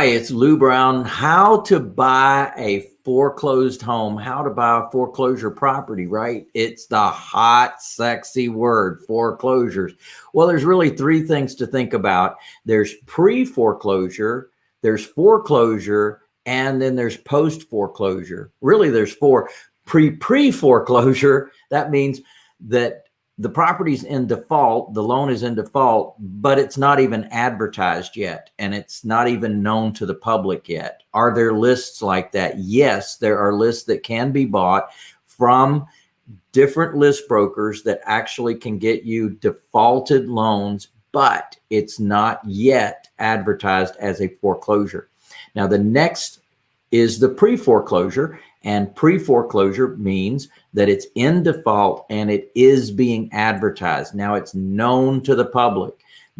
Hi, it's Lou Brown. How to buy a foreclosed home, how to buy a foreclosure property, right? It's the hot, sexy word, foreclosures. Well, there's really three things to think about. There's pre-foreclosure, there's foreclosure, and then there's post-foreclosure. Really, there's four. Pre-pre-foreclosure, that means that the property's in default, the loan is in default, but it's not even advertised yet and it's not even known to the public yet. Are there lists like that? Yes, there are lists that can be bought from different list brokers that actually can get you defaulted loans, but it's not yet advertised as a foreclosure. Now, the next is the pre-foreclosure and pre-foreclosure means that it's in default and it is being advertised. Now it's known to the public.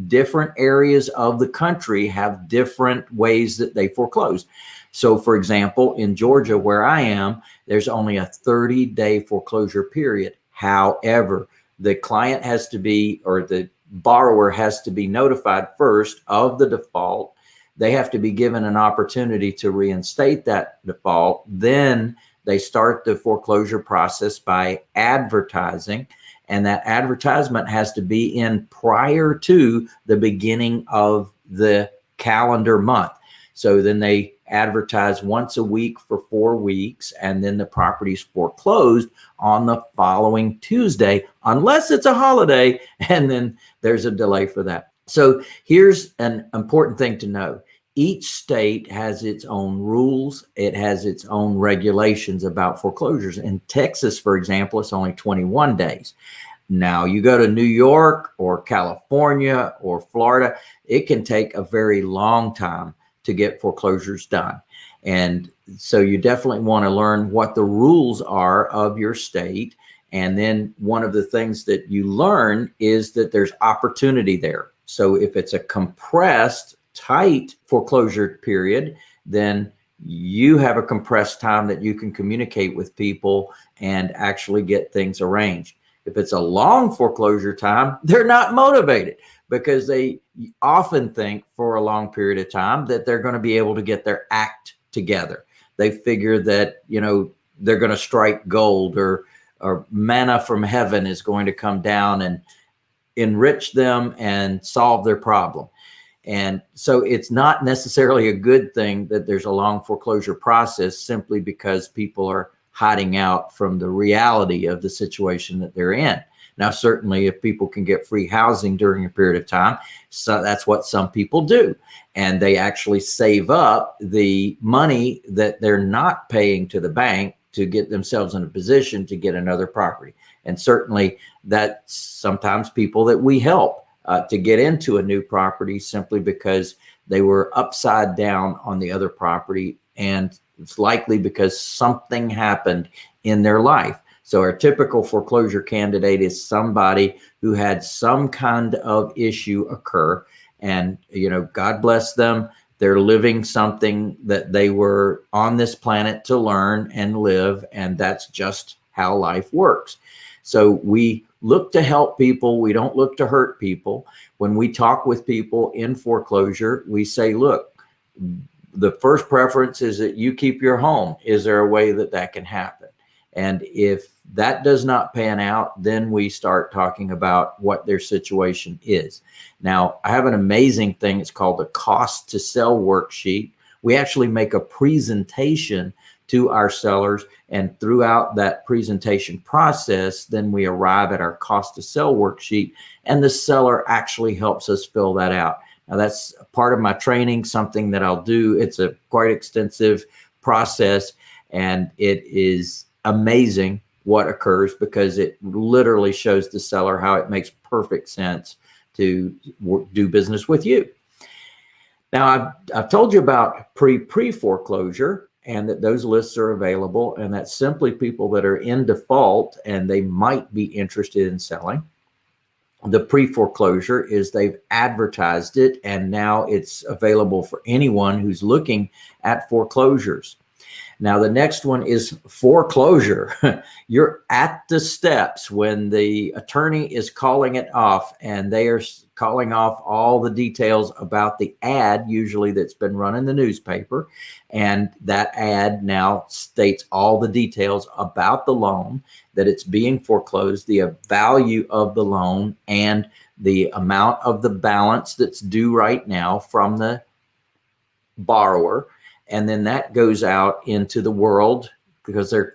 Different areas of the country have different ways that they foreclose. So for example, in Georgia, where I am, there's only a 30 day foreclosure period. However, the client has to be, or the borrower has to be notified first of the default they have to be given an opportunity to reinstate that default. Then they start the foreclosure process by advertising and that advertisement has to be in prior to the beginning of the calendar month. So then they advertise once a week for four weeks and then the property's foreclosed on the following Tuesday, unless it's a holiday and then there's a delay for that. So here's an important thing to know each state has its own rules. It has its own regulations about foreclosures. In Texas, for example, it's only 21 days. Now you go to New York or California or Florida, it can take a very long time to get foreclosures done. And so you definitely want to learn what the rules are of your state. And then one of the things that you learn is that there's opportunity there. So if it's a compressed tight foreclosure period, then you have a compressed time that you can communicate with people and actually get things arranged. If it's a long foreclosure time, they're not motivated because they often think for a long period of time that they're going to be able to get their act together. They figure that, you know, they're going to strike gold or, or manna from heaven is going to come down and enrich them and solve their problem. And so it's not necessarily a good thing that there's a long foreclosure process simply because people are hiding out from the reality of the situation that they're in. Now, certainly if people can get free housing during a period of time, so that's what some people do. And they actually save up the money that they're not paying to the bank to get themselves in a position to get another property. And certainly that's sometimes people that we help uh, to get into a new property simply because they were upside down on the other property. And it's likely because something happened in their life. So our typical foreclosure candidate is somebody who had some kind of issue occur and, you know, God bless them. They're living something that they were on this planet to learn and live. And that's just how life works. So we look to help people. We don't look to hurt people. When we talk with people in foreclosure, we say, look, the first preference is that you keep your home. Is there a way that that can happen? And if that does not pan out, then we start talking about what their situation is. Now, I have an amazing thing. It's called the cost to sell worksheet. We actually make a presentation to our sellers. And throughout that presentation process, then we arrive at our cost to sell worksheet and the seller actually helps us fill that out. Now that's part of my training, something that I'll do. It's a quite extensive process and it is amazing what occurs because it literally shows the seller how it makes perfect sense to do business with you. Now I've, I've told you about pre pre foreclosure and that those lists are available and that's simply people that are in default and they might be interested in selling. The pre-foreclosure is they've advertised it and now it's available for anyone who's looking at foreclosures. Now, the next one is foreclosure. You're at the steps when the attorney is calling it off and they are calling off all the details about the ad, usually that's been run in the newspaper. And that ad now states all the details about the loan, that it's being foreclosed, the uh, value of the loan, and the amount of the balance that's due right now from the borrower and then that goes out into the world because they're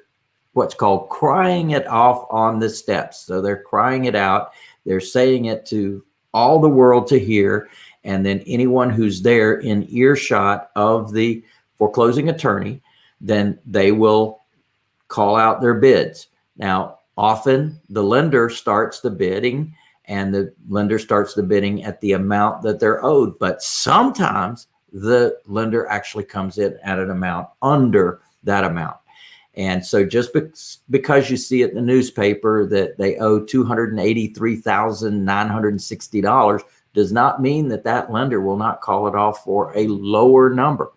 what's called crying it off on the steps. So they're crying it out. They're saying it to all the world to hear. And then anyone who's there in earshot of the foreclosing attorney, then they will call out their bids. Now, often the lender starts the bidding and the lender starts the bidding at the amount that they're owed. But sometimes the lender actually comes in at an amount under that amount. And so just be because you see it in the newspaper that they owe $283,960 does not mean that that lender will not call it off for a lower number.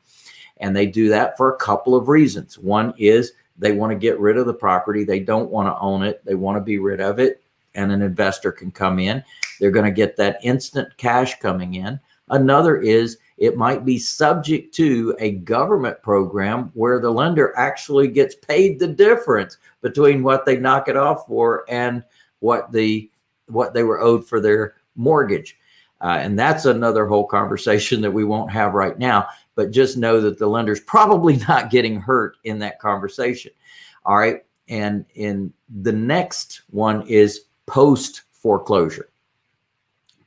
And they do that for a couple of reasons. One is they want to get rid of the property. They don't want to own it. They want to be rid of it. And an investor can come in. They're going to get that instant cash coming in. Another is it might be subject to a government program where the lender actually gets paid the difference between what they knock it off for and what the what they were owed for their mortgage. Uh, and that's another whole conversation that we won't have right now, but just know that the lender's probably not getting hurt in that conversation. All right. And in the next one is post foreclosure.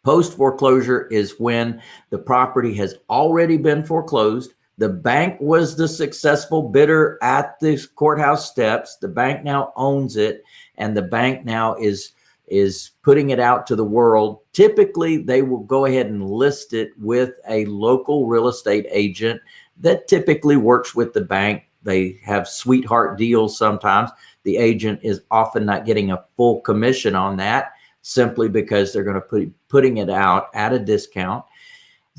Post foreclosure is when the property has already been foreclosed. The bank was the successful bidder at the courthouse steps. The bank now owns it and the bank now is is putting it out to the world. Typically, they will go ahead and list it with a local real estate agent that typically works with the bank. They have sweetheart deals sometimes. The agent is often not getting a full commission on that simply because they're going to put putting it out at a discount.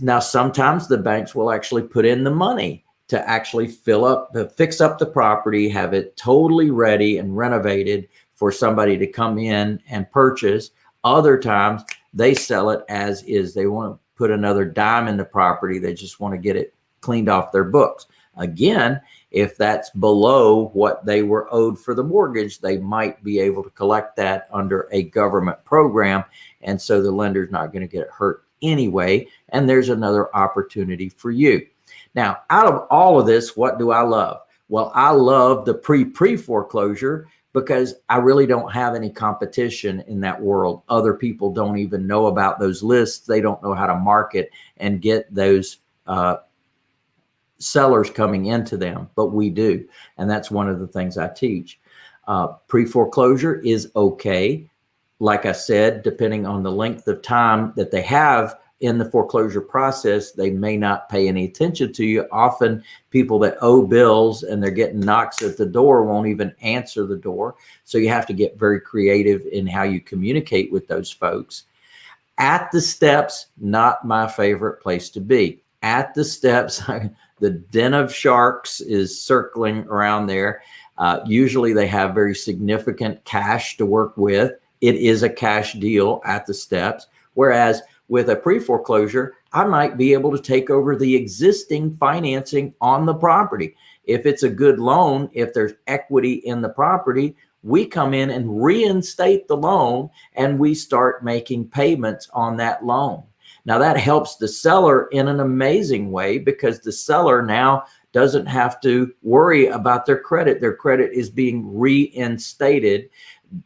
Now, sometimes the banks will actually put in the money to actually fill up, fix up the property, have it totally ready and renovated for somebody to come in and purchase. Other times they sell it as is. They want to put another dime in the property. They just want to get it cleaned off their books. Again, if that's below what they were owed for the mortgage, they might be able to collect that under a government program. And so the lender's not going to get hurt anyway. And there's another opportunity for you. Now, out of all of this, what do I love? Well, I love the pre-pre foreclosure because I really don't have any competition in that world. Other people don't even know about those lists. They don't know how to market and get those uh, sellers coming into them, but we do. And that's one of the things I teach. Uh, Pre-foreclosure is okay. Like I said, depending on the length of time that they have in the foreclosure process, they may not pay any attention to you. Often people that owe bills and they're getting knocks at the door won't even answer the door. So you have to get very creative in how you communicate with those folks. At the steps, not my favorite place to be. At the steps, The den of sharks is circling around there. Uh, usually they have very significant cash to work with. It is a cash deal at the steps. Whereas with a pre-foreclosure, I might be able to take over the existing financing on the property. If it's a good loan, if there's equity in the property, we come in and reinstate the loan and we start making payments on that loan. Now that helps the seller in an amazing way because the seller now doesn't have to worry about their credit. Their credit is being reinstated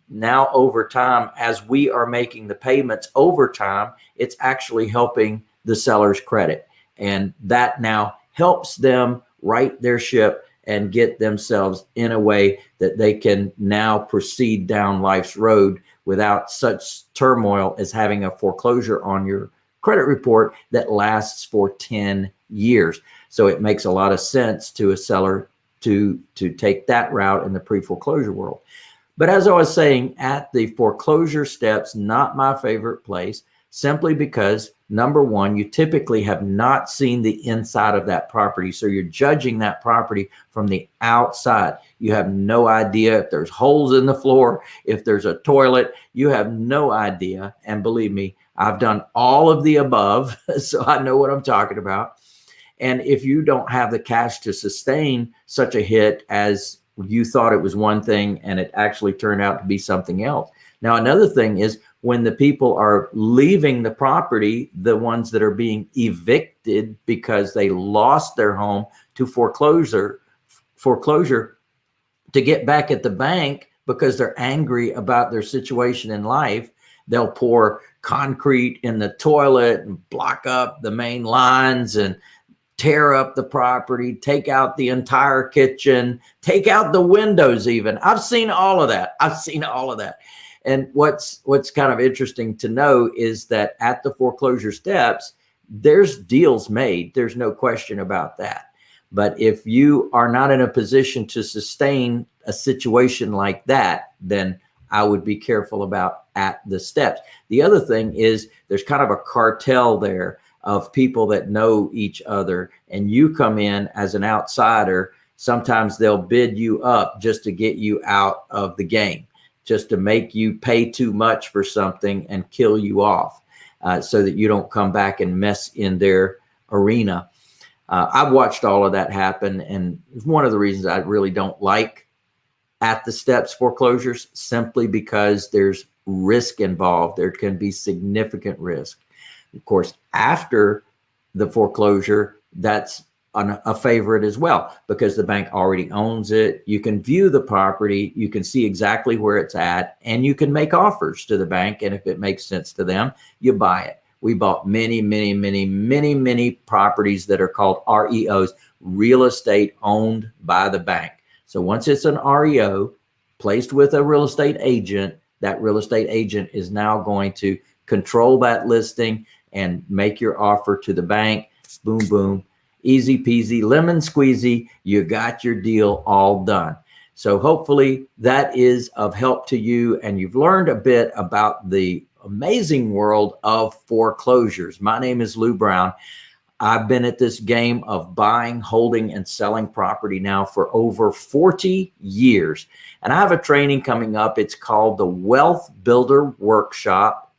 now over time as we are making the payments over time, it's actually helping the seller's credit. And that now helps them right their ship and get themselves in a way that they can now proceed down life's road without such turmoil as having a foreclosure on your credit report that lasts for 10 years. So it makes a lot of sense to a seller to, to take that route in the pre-foreclosure world. But as I was saying, at the foreclosure steps, not my favorite place, simply because number one, you typically have not seen the inside of that property. So you're judging that property from the outside. You have no idea if there's holes in the floor, if there's a toilet, you have no idea. And believe me, I've done all of the above, so I know what I'm talking about. And if you don't have the cash to sustain such a hit as you thought it was one thing and it actually turned out to be something else. Now, another thing is when the people are leaving the property, the ones that are being evicted because they lost their home to foreclosure, foreclosure to get back at the bank because they're angry about their situation in life, they'll pour concrete in the toilet and block up the main lines and tear up the property, take out the entire kitchen, take out the windows even. I've seen all of that. I've seen all of that. And what's what's kind of interesting to know is that at the foreclosure steps, there's deals made. There's no question about that. But if you are not in a position to sustain a situation like that, then I would be careful about at the steps. The other thing is there's kind of a cartel there of people that know each other and you come in as an outsider. Sometimes they'll bid you up just to get you out of the game just to make you pay too much for something and kill you off uh, so that you don't come back and mess in their arena. Uh, I've watched all of that happen. And it's one of the reasons I really don't like at the steps foreclosures simply because there's risk involved. There can be significant risk. Of course, after the foreclosure, that's an, a favorite as well because the bank already owns it. You can view the property, you can see exactly where it's at, and you can make offers to the bank. And if it makes sense to them, you buy it. We bought many, many, many, many, many properties that are called REOs, real estate owned by the bank. So once it's an REO placed with a real estate agent, that real estate agent is now going to control that listing and make your offer to the bank. Boom, boom easy peasy, lemon squeezy, you got your deal all done. So hopefully that is of help to you and you've learned a bit about the amazing world of foreclosures. My name is Lou Brown. I've been at this game of buying, holding, and selling property now for over 40 years. And I have a training coming up. It's called the Wealth Builder Workshop.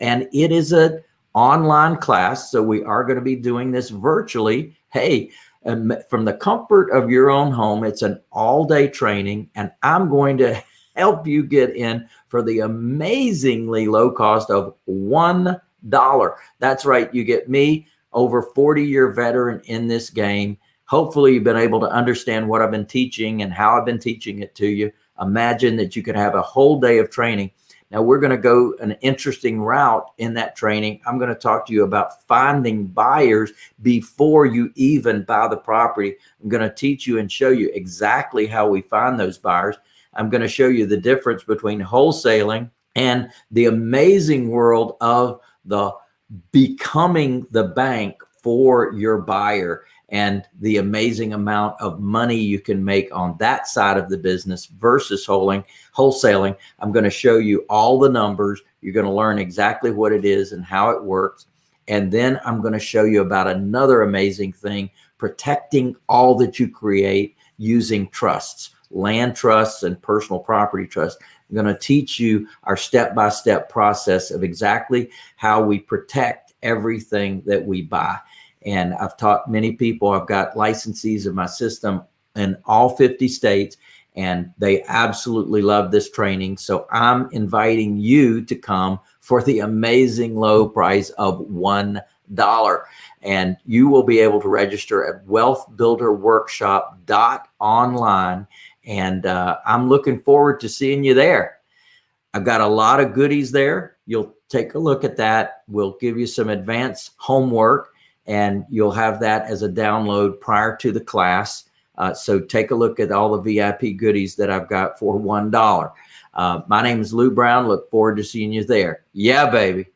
And it is an online class. So we are going to be doing this virtually hey, um, from the comfort of your own home, it's an all day training and I'm going to help you get in for the amazingly low cost of $1. That's right. You get me over 40 year veteran in this game. Hopefully you've been able to understand what I've been teaching and how I've been teaching it to you. Imagine that you could have a whole day of training now we're going to go an interesting route in that training. I'm going to talk to you about finding buyers before you even buy the property. I'm going to teach you and show you exactly how we find those buyers. I'm going to show you the difference between wholesaling and the amazing world of the becoming the bank for your buyer and the amazing amount of money you can make on that side of the business versus holding, wholesaling. I'm going to show you all the numbers. You're going to learn exactly what it is and how it works. And then I'm going to show you about another amazing thing, protecting all that you create using trusts, land trusts and personal property trusts. I'm going to teach you our step-by-step -step process of exactly how we protect everything that we buy. And I've taught many people, I've got licensees in my system in all 50 states, and they absolutely love this training. So I'm inviting you to come for the amazing low price of $1. And you will be able to register at wealthbuilderworkshop.online. And uh, I'm looking forward to seeing you there. I've got a lot of goodies there. You'll take a look at that. We'll give you some advanced homework and you'll have that as a download prior to the class. Uh, so take a look at all the VIP goodies that I've got for $1. Uh, my name is Lou Brown. Look forward to seeing you there. Yeah, baby.